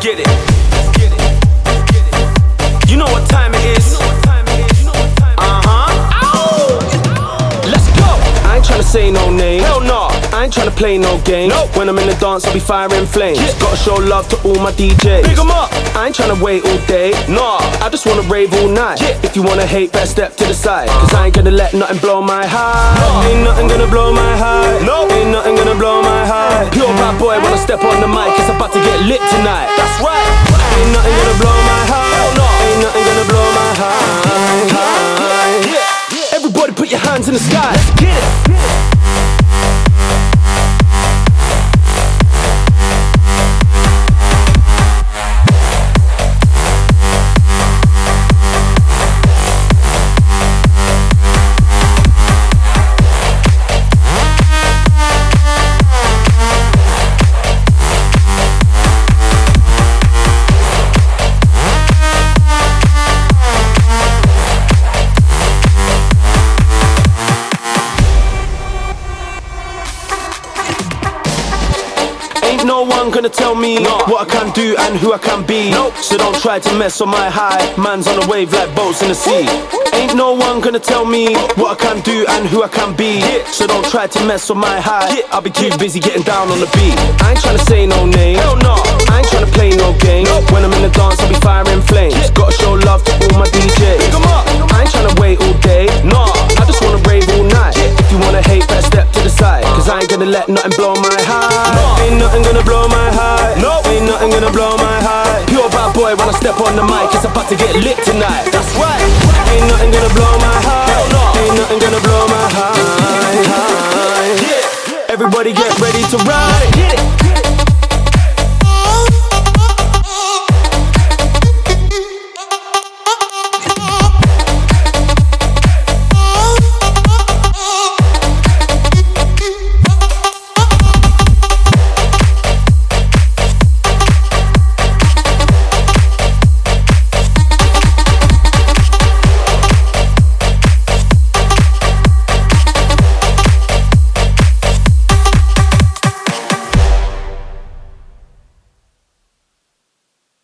Get it. You know what time it is. Uh-huh. Let's go. I ain't tryna say no names. Hell no. I ain't tryna play no games. Nope. When I'm in the dance, I'll be firing flames. Yeah. Gotta show love to all my DJs. Big 'em up. I ain't tryna wait all day. Nah, I just wanna rave all night. Yeah. If you wanna hate, best step to the side. Cause I ain't gonna let nothing blow my high. Nah. Ain't nothing gonna blow my high. No. Nope. Ain't nothing gonna blow my high. Pure bad boy when I step on the mic. It's about to lit tonight. That's right. Ain't nothing gonna blow my high. No. Ain't nothing gonna blow my high. Everybody put your hands in the sky. Ain't no one gonna tell me what I can do and who I can be. So don't try to mess on my high. Man's on a wave like boats in the sea. Ain't no one gonna tell me what I can do and who I can be. So don't try to mess on my high. Yeah. I'll be too busy getting down on the beat. I ain't trying to say no name. Hell no. I ain't trying to play no game. When I'm in the dance, I'll be firing gonna let nothing blow my high. Nah. Ain't nothing gonna blow my high. Nope. Ain't nothing gonna blow my high. Pure bad boy when I step on the mic, it's about to get lit tonight. That's right. Ain't nothing gonna blow my high. Hell no. Ain't nothing gonna blow my. Yeah. Everybody get ready to ride.